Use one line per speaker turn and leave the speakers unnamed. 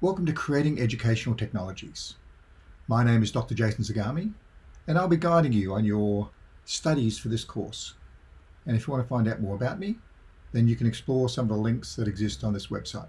Welcome to Creating Educational Technologies. My name is Dr. Jason Zagami, and I'll be guiding you on your studies for this course. And if you want to find out more about me, then you can explore some of the links that exist on this website.